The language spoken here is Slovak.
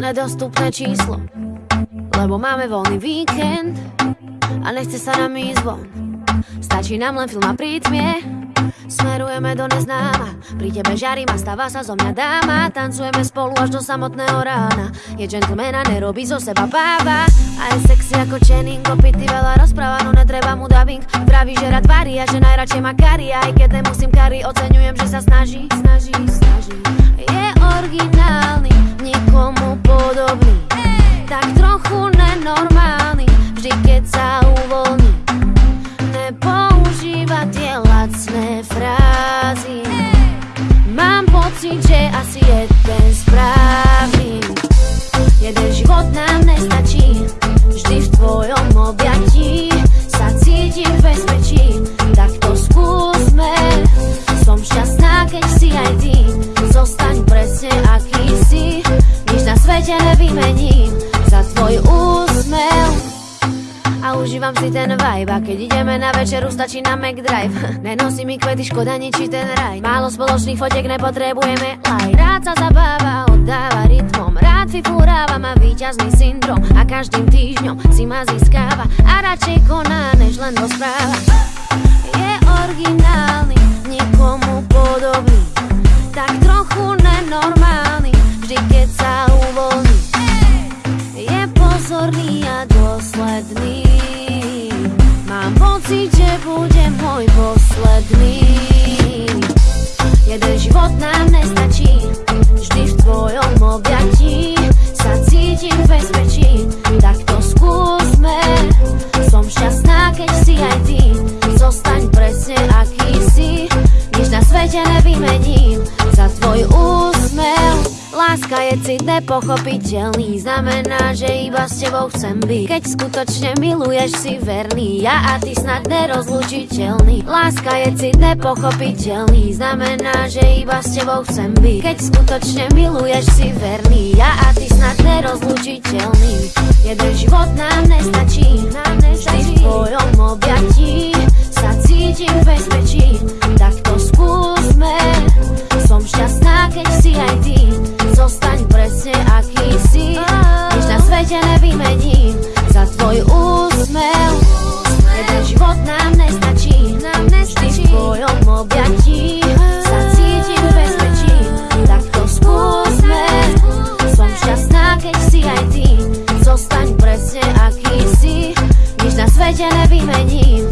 nedostupné číslo. Lebo máme voľný víkend A nechce sa nám ísť von. Stačí nám len film a prítmie Smerujeme do neznáma. Pri tebe žarím a stáva sa zo mňa dáma. Tancujeme spolu až do samotného rána. Je gentlemana, nerobí zo seba báva A je sexy ako Channing Opity veľa dubbing Praví, že rád varí a že najradšej má kari. Aj keď nemusím kari, oceňujem, že sa snaží Snaží, snaží. Je originálny, nikomu podobný. Tak trochu nenormálny Vždy keď sa uvoľní. Nepoužíva nevymením Za tvoj úsmev. A užívam si ten vibe A keď ideme na večeru, stačí na McDrive Nenosí mi kvety, škoda ničí ten raj. Málo spoločných fotiek, nepotrebujeme like Rád sa zabáva, oddáva rytmom. Rád figúráva, má výťazný syndrom. A každým týždňom si ma získáva. A radšej koná, než len rozpráva Pocit, že bude môj posledný. Jeden život nám nestačí Láska je cit nepochopiteľný. Znamená, že iba s tebou chcem byť. Keď skutočne miluješ si verný. Ja a ty snad nerozlučiteľný. Láska je cit nepochopiteľný. Znamená, že iba s tebou chcem byť. Keď skutočne miluješ si verný. Ja a ty snad nerozlučiteľný. Jeden život nám nestačí. Nám nestačí v tvojom objatí Sa cítim v bezpečí. Tak to skúsme. Som šťastná, keď si aj ty objatí Sa cítim bezpečí Tak to skúsme. Som šťastná, keď si aj ty. Zostaň presne aký si na svete nevymením